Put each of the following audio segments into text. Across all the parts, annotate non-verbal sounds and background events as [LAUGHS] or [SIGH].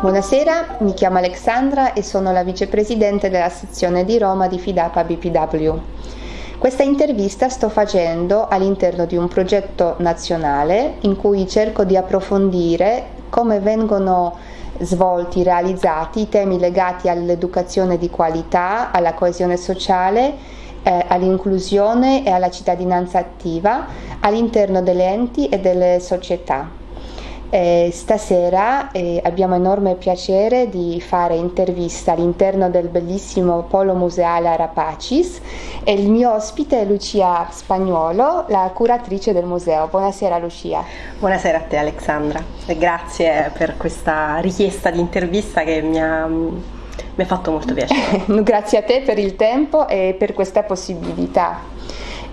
Buonasera, mi chiamo Alexandra e sono la vicepresidente della sezione di Roma di Fidapa BPW. Questa intervista sto facendo all'interno di un progetto nazionale in cui cerco di approfondire come vengono svolti, realizzati i temi legati all'educazione di qualità, alla coesione sociale, eh, all'inclusione e alla cittadinanza attiva all'interno delle enti e delle società. Eh, stasera eh, abbiamo enorme piacere di fare intervista all'interno del bellissimo polo museale Arapacis e il mio ospite è Lucia Spagnuolo, la curatrice del museo. Buonasera Lucia. Buonasera a te Alexandra e grazie per questa richiesta di intervista che mi ha mi ha fatto molto piacere. [LAUGHS] Grazie a te per il tempo e per questa possibilità.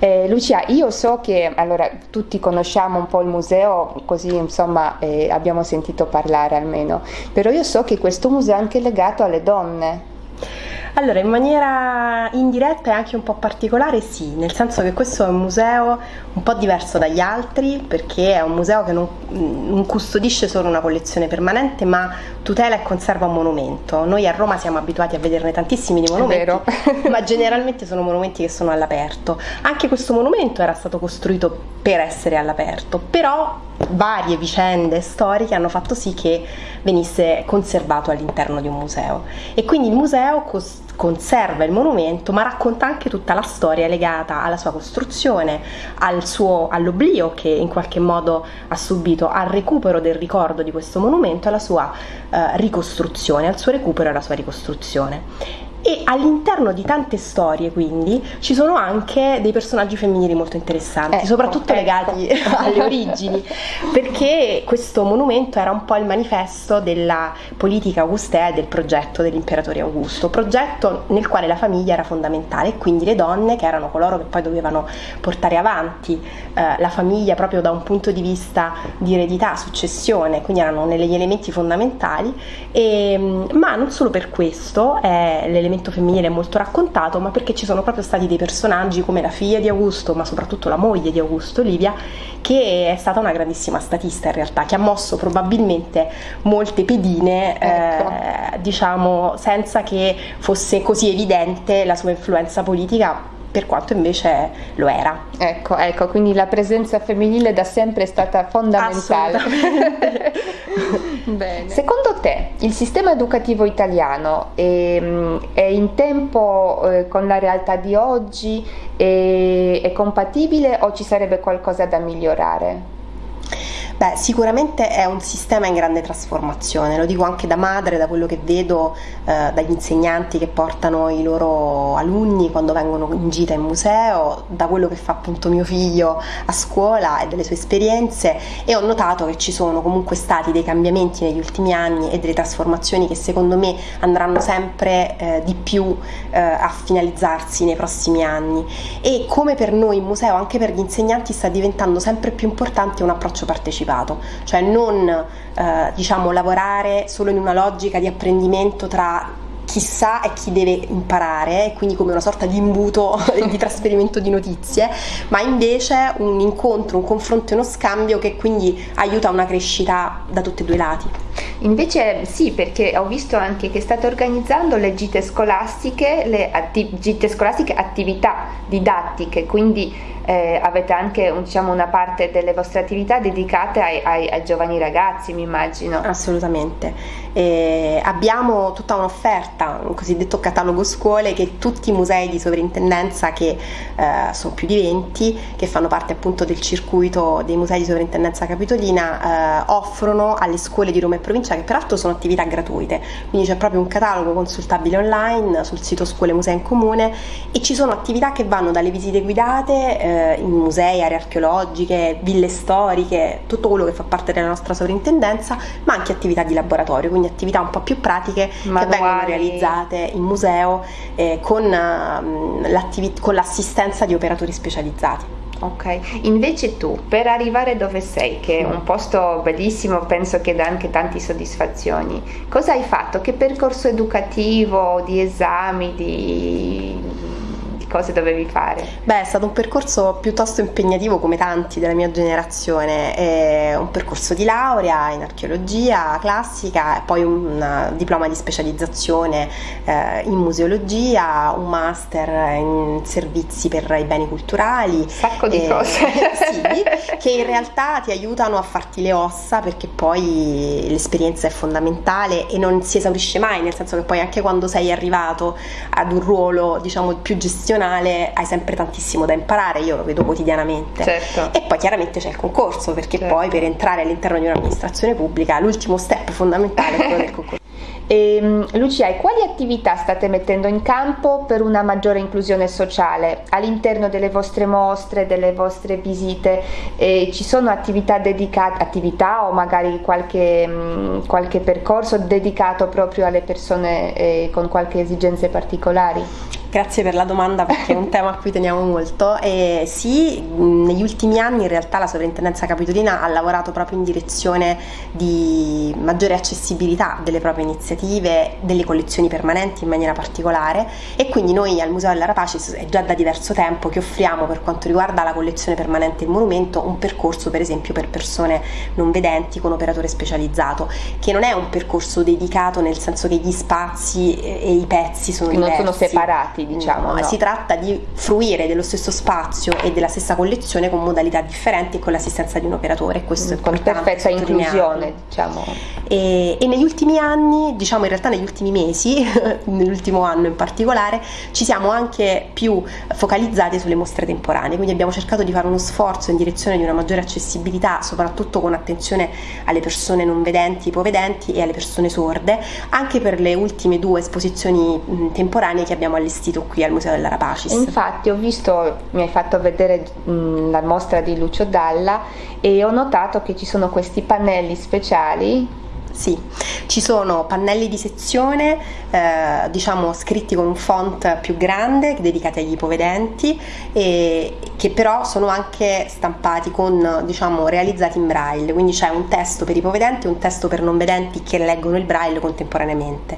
Eh, Lucia, io so che allora, tutti conosciamo un po' il museo, così insomma eh, abbiamo sentito parlare almeno, però io so che questo museo è anche legato alle donne. Allora, in maniera indiretta e anche un po' particolare sì, nel senso che questo è un museo un po' diverso dagli altri perché è un museo che non, non custodisce solo una collezione permanente ma tutela e conserva un monumento. Noi a Roma siamo abituati a vederne tantissimi di monumenti, [LAUGHS] ma generalmente sono monumenti che sono all'aperto. Anche questo monumento era stato costruito per essere all'aperto, però varie vicende storiche hanno fatto sì che venisse conservato all'interno di un museo e quindi il museo cos- conserva il monumento ma racconta anche tutta la storia legata alla sua costruzione, al all'oblio che in qualche modo ha subito, al recupero del ricordo di questo monumento, alla sua eh, ricostruzione, al suo recupero e alla sua ricostruzione e all'interno di tante storie quindi ci sono anche dei personaggi femminili molto interessanti, ecco, soprattutto ecco. legati [LAUGHS] alle origini, perché questo monumento era un po' il manifesto della politica augustea e del progetto dell'imperatore Augusto, progetto nel quale la famiglia era fondamentale e quindi le donne che erano coloro che poi dovevano portare avanti eh, la famiglia proprio da un punto di vista di eredità, successione, quindi erano negli elementi fondamentali, e, ma non solo per questo, è l'elemento l'elemento femminile molto raccontato, ma perché ci sono proprio stati dei personaggi come la figlia di Augusto, ma soprattutto la moglie di Augusto, Livia, che è stata una grandissima statista in realtà, che ha mosso probabilmente molte pedine, ecco. eh, diciamo, senza che fosse così evidente la sua influenza politica per quanto invece lo era. Ecco, ecco, quindi la presenza femminile da sempre è stata fondamentale. [LAUGHS] [LAUGHS] Secondo te il sistema educativo italiano è, è in tempo eh, con la realtà di oggi? È, è compatibile o ci sarebbe qualcosa da migliorare? Beh, sicuramente è un sistema in grande trasformazione, lo dico anche da madre, da quello che vedo eh, dagli insegnanti che portano i loro alunni quando vengono in gita in museo, da quello che fa appunto mio figlio a scuola e delle sue esperienze. E ho notato che ci sono comunque stati dei cambiamenti negli ultimi anni e delle trasformazioni che secondo me andranno sempre eh, di più eh, a finalizzarsi nei prossimi anni. E come per noi in museo, anche per gli insegnanti sta diventando sempre più importante un approccio partecipato privato, cioè non eh, diciamo, lavorare solo in una logica di apprendimento tra chi sa e chi deve imparare, quindi come una sorta di imbuto [LAUGHS] di trasferimento di notizie, ma invece un incontro, un confronto e uno scambio che quindi aiuta una crescita da tutti e due i lati. Invece sì, perché ho visto anche che state organizzando le gite scolastiche, le atti- gite scolastiche attività didattiche, quindi eh, avete anche diciamo, una parte delle vostre attività dedicate ai, ai, ai giovani ragazzi, mi immagino. Assolutamente. Eh, abbiamo tutta un'offerta, un cosiddetto catalogo scuole che tutti i musei di sovrintendenza, che eh, sono più di 20, che fanno parte appunto del circuito dei musei di sovrintendenza capitolina, eh, offrono alle scuole di Roma e provincia, che peraltro sono attività gratuite. Quindi c'è proprio un catalogo consultabile online sul sito Scuole Musei in Comune e ci sono attività che vanno dalle visite guidate eh, in musei, aree archeologiche, ville storiche, tutto quello che fa parte della nostra sovrintendenza, ma anche attività di laboratorio, quindi attività un po' più pratiche Manuali. che vengono realizzate in museo eh, con, uh, con l'assistenza di operatori specializzati. Ok, invece tu per arrivare dove sei, che è un posto bellissimo, penso che dà anche tante soddisfazioni, cosa hai fatto? Che percorso educativo, di esami, di cose dovevi fare? Beh, è stato un percorso piuttosto impegnativo come tanti della mia generazione, è un percorso di laurea in archeologia classica e poi un diploma di specializzazione eh, in museologia, un master in servizi per i beni culturali. Un sacco di e, cose. [LAUGHS] sì, che in realtà ti aiutano a farti le ossa perché poi l'esperienza è fondamentale e non si esaurisce mai, nel senso che poi anche quando sei arrivato ad un ruolo diciamo più gestionale hai sempre tantissimo da imparare, io lo vedo quotidianamente. Certo. E poi chiaramente c'è il concorso perché certo. poi per entrare all'interno di un'amministrazione pubblica l'ultimo step fondamentale è quello del concorso. E, [LAUGHS] ehm, Lucia, e quali attività state mettendo in campo per una maggiore inclusione sociale all'interno delle vostre mostre, delle vostre visite? E ci sono attività dedicate, attività o magari qualche, mm, qualche percorso dedicato proprio alle persone eh, con qualche esigenze particolari? Grazie per la domanda perché è un [LAUGHS] tema a cui teniamo molto. E sì, negli ultimi anni in realtà la Sovrintendenza Capitolina ha lavorato proprio in direzione di maggiore accessibilità delle proprie iniziative, delle collezioni permanenti in maniera particolare e quindi noi al Museo della Rapacis è già da diverso tempo che offriamo per quanto riguarda la collezione permanente del monumento un percorso per esempio per persone non vedenti con operatore specializzato, che non è un percorso dedicato nel senso che gli spazi e i pezzi sono diversi. Non sono separati separati, diciamo. No, no. Si tratta di fruire dello stesso spazio e della stessa collezione con modalità differenti e con l'assistenza di un operatore. Questo mm, con perfetta inclusione, diciamo. E, e, negli ultimi anni, diciamo in realtà negli ultimi mesi, [LAUGHS] nell'ultimo anno in particolare, ci siamo anche più focalizzati sulle mostre temporanee, quindi abbiamo cercato di fare uno sforzo in direzione di una maggiore accessibilità, soprattutto con attenzione alle persone non vedenti, ipovedenti e alle persone sorde, anche per le ultime due esposizioni mh, temporanee che abbiamo allestito sito qui al Museo della Rapacis. Infatti ho visto, mi hai fatto vedere mh, la mostra di Lucio Dalla e ho notato che ci sono questi pannelli speciali sì, ci sono pannelli di sezione, eh, diciamo scritti con un font più grande, dedicati agli ipovedenti, e, che però sono anche stampati con, diciamo, realizzati in braille, quindi c'è un testo per ipovedenti e un testo per non vedenti che leggono il braille contemporaneamente.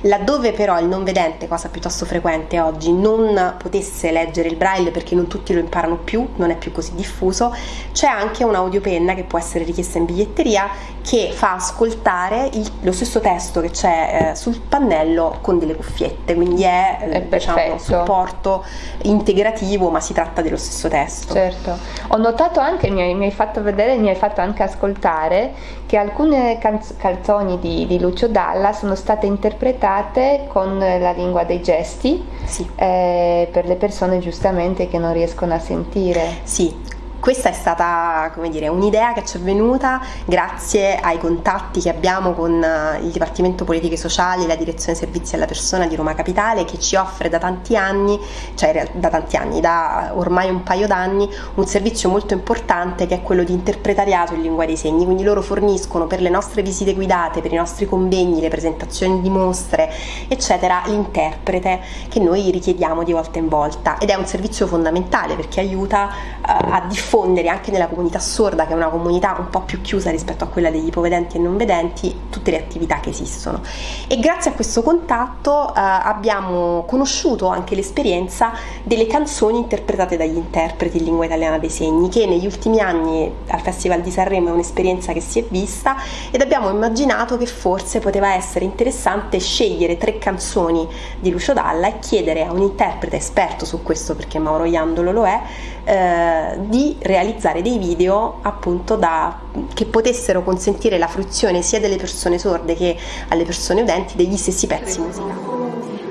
Laddove però il non vedente, cosa piuttosto frequente oggi, non potesse leggere il braille perché non tutti lo imparano più, non è più così diffuso, c'è anche un'audiopenna che può essere richiesta in biglietteria che fa ascoltare il, lo stesso testo che c'è eh, sul pannello con delle cuffiette, quindi è, è diciamo, un supporto integrativo, ma si tratta dello stesso testo. Certo, ho notato anche, mi hai, mi hai fatto vedere, mi hai fatto anche ascoltare che alcune canz- canzoni di, di, Lucio Dalla sono state interpretate con la lingua dei gesti sì. eh, per le persone giustamente che non riescono a sentire. Sì, questa è stata dire, un'idea che ci è venuta grazie ai contatti che abbiamo con eh, il Dipartimento Politiche Sociali, la Direzione Servizi alla Persona di Roma Capitale che ci offre da tanti anni, cioè da tanti anni, da ormai un paio d'anni, un servizio molto importante che è quello di interpretariato in lingua dei segni, quindi loro forniscono per le nostre visite guidate, per i nostri convegni, le presentazioni di mostre, eccetera, l'interprete che noi richiediamo di volta in volta. Ed è un servizio fondamentale perché aiuta uh, a diffondere diffondere anche nella comunità sorda, che è una comunità un po' più chiusa rispetto a quella degli ipovedenti e non vedenti, tutte le attività che esistono. E grazie a questo contatto eh, abbiamo conosciuto anche l'esperienza delle canzoni interpretate dagli interpreti in lingua italiana dei segni, che negli ultimi anni al Festival di Sanremo è un'esperienza che si è vista ed abbiamo immaginato che forse poteva essere interessante scegliere tre canzoni di Lucio Dalla e chiedere a un interprete esperto su questo, perché Mauro Iandolo lo è, eh, di realizzare dei video appunto da, che potessero consentire la fruizione sia delle persone sorde che alle persone udenti degli stessi pezzi musicali.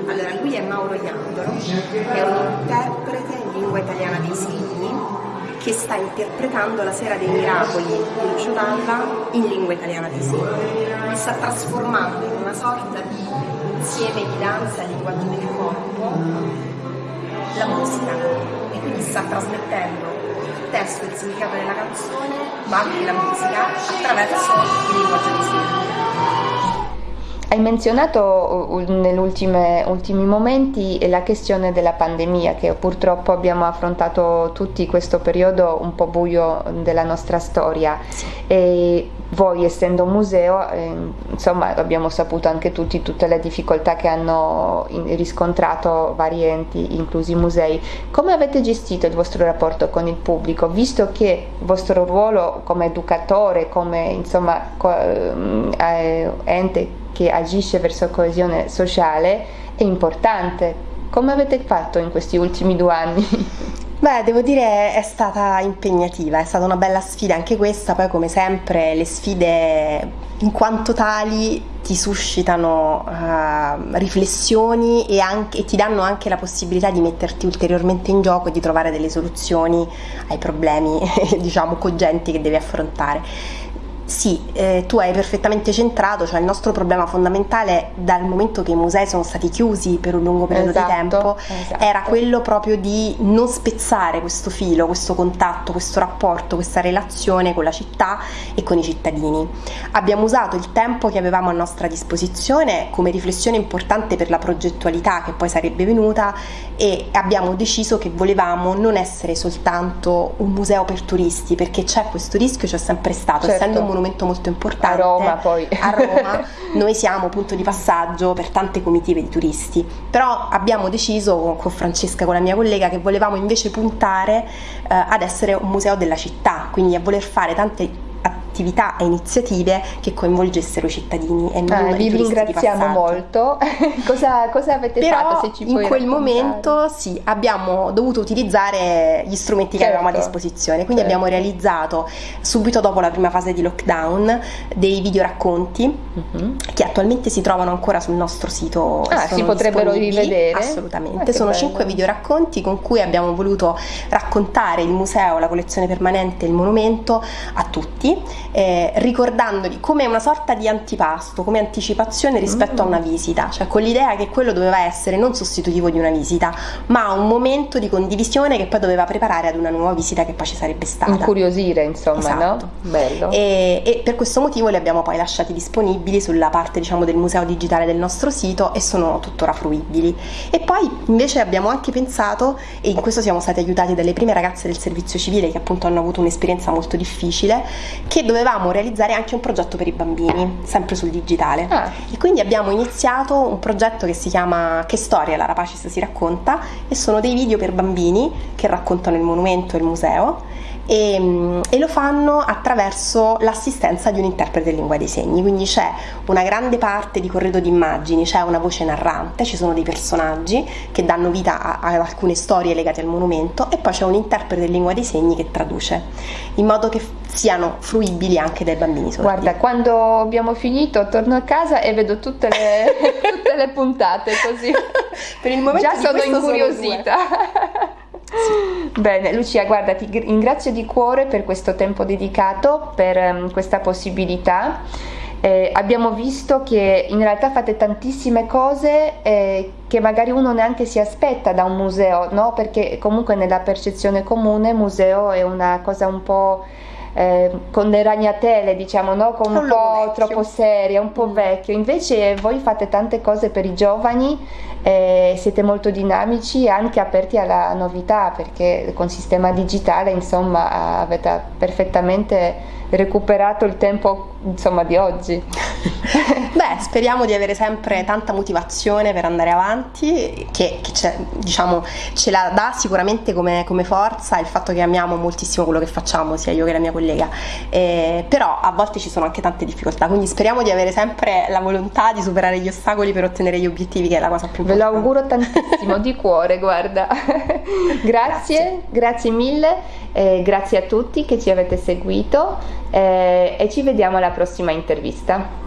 Allora, lui è Mauro Iandolo, è un interprete in lingua italiana dei segni che sta interpretando la Sera dei Miracoli di Lucio Dalla in lingua italiana dei segni. Sta trasformando in una sorta di insieme di danza linguaggio del corpo la musica e quindi sta trasmettendo testo e il significato della canzone, ma anche la musica attraverso il linguaggio di segni. Hai menzionato uh, negli ultimi momenti la questione della pandemia che purtroppo abbiamo affrontato tutti questo periodo un po' buio della nostra storia. E voi essendo un museo, eh, insomma abbiamo saputo anche tutti tutte le difficoltà che hanno in, riscontrato vari enti, inclusi i musei. Come avete gestito il vostro rapporto con il pubblico, visto che il vostro ruolo come educatore, come insomma co- eh, ente che agisce verso coesione sociale è importante? Come avete fatto in questi ultimi due anni? [LAUGHS] Beh, devo dire è stata impegnativa, è stata una bella sfida anche questa, poi come sempre le sfide in quanto tali ti suscitano uh, riflessioni e, anche, e, ti danno anche la possibilità di metterti ulteriormente in gioco e di trovare delle soluzioni ai problemi, [LAUGHS] diciamo, cogenti che devi affrontare. Sì, eh, tu hai perfettamente centrato, cioè il nostro problema fondamentale dal momento che i musei sono stati chiusi per un lungo periodo esatto, di tempo esatto. era quello proprio di non spezzare questo filo, questo contatto, questo rapporto, questa relazione con la città e con i cittadini. Abbiamo usato il tempo che avevamo a nostra disposizione come riflessione importante per la progettualità che poi sarebbe venuta e abbiamo deciso che volevamo non essere soltanto un museo per turisti perché c'è questo rischio, c'è sempre stato, certo. essendo un monumento molto importante. A Roma poi. [LAUGHS] A Roma noi siamo punto di passaggio per tante comitive di turisti, però abbiamo deciso con Francesca, con la mia collega, che volevamo invece puntare eh, ad essere un museo della città, quindi a voler fare tante attività e iniziative che coinvolgessero i cittadini e non ah, vi ringraziamo molto [LAUGHS] cosa, cosa, avete Però fatto se ci in quel momento sì abbiamo dovuto utilizzare gli strumenti certo. che avevamo a certo. disposizione quindi certo. abbiamo realizzato subito dopo la prima fase di lockdown dei video racconti uh-huh. che attualmente si trovano ancora sul nostro sito ah, si potrebbero rivedere assolutamente ah, sono cinque video racconti con cui abbiamo voluto raccontare il museo la collezione permanente il monumento a tutti eh, ricordandoli come una sorta di antipasto, come anticipazione rispetto mm. a una visita, cioè con l'idea che quello doveva essere non sostitutivo di una visita, ma un momento di condivisione che poi doveva preparare ad una nuova visita che poi ci sarebbe stata. Incuriosire, insomma, esatto. no? Bello. E, e, per questo motivo li abbiamo poi lasciati disponibili sulla parte, diciamo, del museo digitale del nostro sito e sono tuttora fruibili. E poi invece abbiamo anche pensato, e in questo siamo stati aiutati dalle prime ragazze del servizio civile che appunto hanno avuto un'esperienza molto difficile, che doveva dovevamo realizzare anche un progetto per i bambini, sempre sul digitale. Ah. E quindi abbiamo iniziato un progetto che si chiama Che storia la Rapacis si racconta e sono dei video per bambini che raccontano il monumento e il museo e, mm, e, lo fanno attraverso l'assistenza di un interprete di lingua dei segni, quindi c'è una grande parte di corredo di immagini, c'è una voce narrante, ci sono dei personaggi che danno vita a, a alcune storie legate al monumento e poi c'è un interprete di lingua dei segni che traduce, in modo che siano fruibili anche dai bambini sordi. Guarda, quando abbiamo finito torno a casa e vedo tutte le, [LAUGHS] tutte le puntate così. per il momento Già sono incuriosita. Sono Bene, Lucia, guarda, ti ringrazio di cuore per questo tempo dedicato, per um, questa possibilità. Eh, abbiamo visto che in realtà fate tantissime cose eh, che magari uno neanche si aspetta da un museo, no? perché comunque nella percezione comune museo è una cosa un po' eh, con le ragnatele, diciamo, no? con un, un po' vecchio. troppo seria, un po' mm. vecchio. Invece voi fate tante cose per i giovani, eh, siete molto dinamici e anche aperti alla novità, perché con sistema digitale, insomma, avete perfettamente recuperato il tempo insomma, di oggi. [LAUGHS] Beh, speriamo di avere sempre tanta motivazione per andare avanti, che, che diciamo, ce la dà sicuramente come, come, forza il fatto che amiamo moltissimo quello che facciamo, sia io che la mia collega, eh, però a volte ci sono anche tante difficoltà, quindi speriamo di avere sempre la volontà di superare gli ostacoli per ottenere gli obiettivi, che è la cosa più importante. Ve lo auguro tantissimo, di [LAUGHS] cuore, guarda. grazie, grazie, grazie mille, eh, grazie a tutti che ci avete seguito eh, e ci vediamo alla prossima intervista.